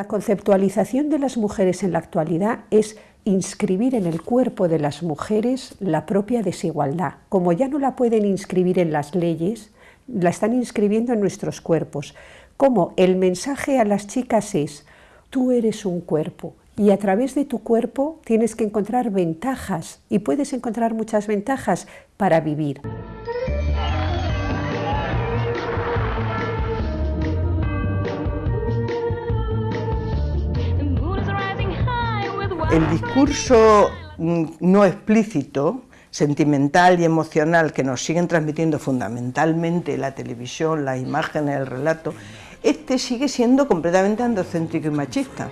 La conceptualización de las mujeres en la actualidad es inscribir en el cuerpo de las mujeres la propia desigualdad. Como ya no la pueden inscribir en las leyes, la están inscribiendo en nuestros cuerpos. Como el mensaje a las chicas es, tú eres un cuerpo y a través de tu cuerpo tienes que encontrar ventajas y puedes encontrar muchas ventajas para vivir. El discurso mm, no explícito, sentimental y emocional que nos siguen transmitiendo fundamentalmente la televisión, las imágenes, el relato, este sigue siendo completamente androcéntrico y machista.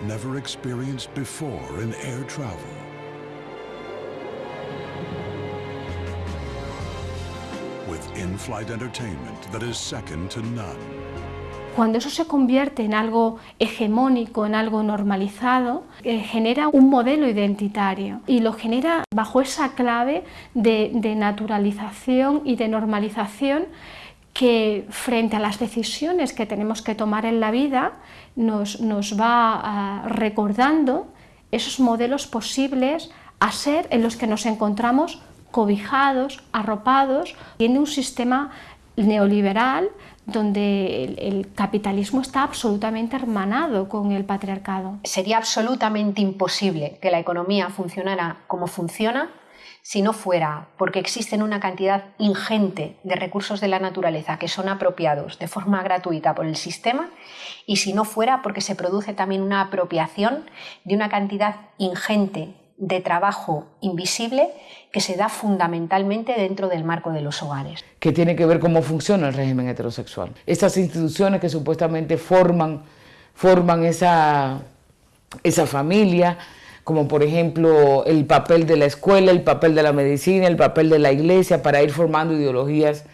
Cuando eso se convierte en algo hegemónico, en algo normalizado, eh, genera un modelo identitario y lo genera bajo esa clave de, naturalización y de normalización que frente a las decisiones que tenemos que tomar en la vida nos, va ah, recordando esos modelos posibles a ser en los que nos encontramos cobijados, arropados, tiene un sistema neoliberal donde el, capitalismo está absolutamente hermanado con el patriarcado. Sería absolutamente imposible que la economía funcionara como funciona si no fuera porque existen una cantidad ingente de recursos de la naturaleza que son apropiados de forma gratuita por el sistema y si no fuera porque se produce también una apropiación de una cantidad ingente de trabajo invisible que se da fundamentalmente dentro del marco de los hogares. Que tiene que ver cómo funciona el régimen heterosexual. Estas instituciones que supuestamente forman, forman esa, esa familia, como por ejemplo el papel de la escuela, el papel de la medicina, el papel de la iglesia, para ir formando ideologías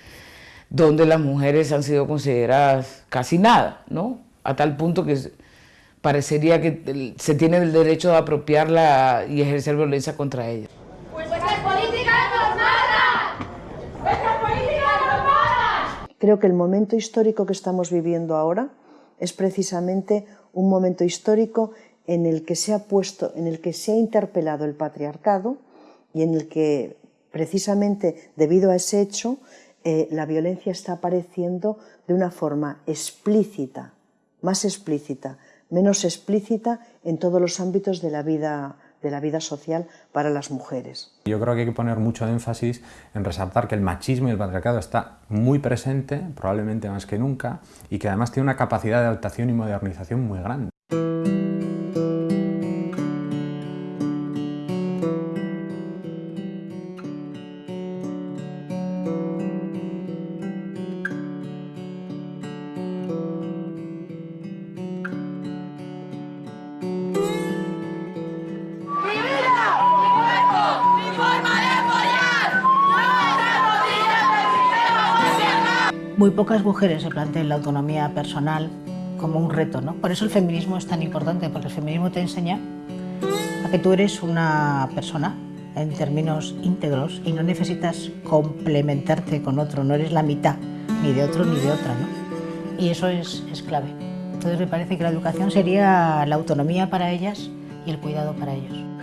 donde las mujeres han sido consideradas casi nada, ¿no? A tal punto que parecería que se tiene el derecho de apropiarla y ejercer violencia contra ella. Pues Creo que el momento histórico que estamos viviendo ahora es precisamente un momento histórico en el que se ha puesto, en el que se ha interpelado el patriarcado y en el que precisamente debido a ese hecho eh, la violencia está apareciendo de una forma explícita, más explícita, menos explícita en todos los ámbitos de la vida de la vida social para las mujeres. Yo creo que hay que poner mucho énfasis en resaltar que el machismo y el patriarcado está muy presente, probablemente más que nunca, y que además tiene una capacidad de adaptación y modernización muy grande. Muy pocas mujeres se plantean la autonomía personal como un reto, ¿no? Por eso el feminismo es tan importante, porque el feminismo te enseña a que tú eres una persona en términos íntegros y no necesitas complementarte con otro, no eres la mitad ni de otro ni de otra, ¿no? Y eso es, es clave. Entonces me parece que la educación sería la autonomía para ellas y el cuidado para ellos.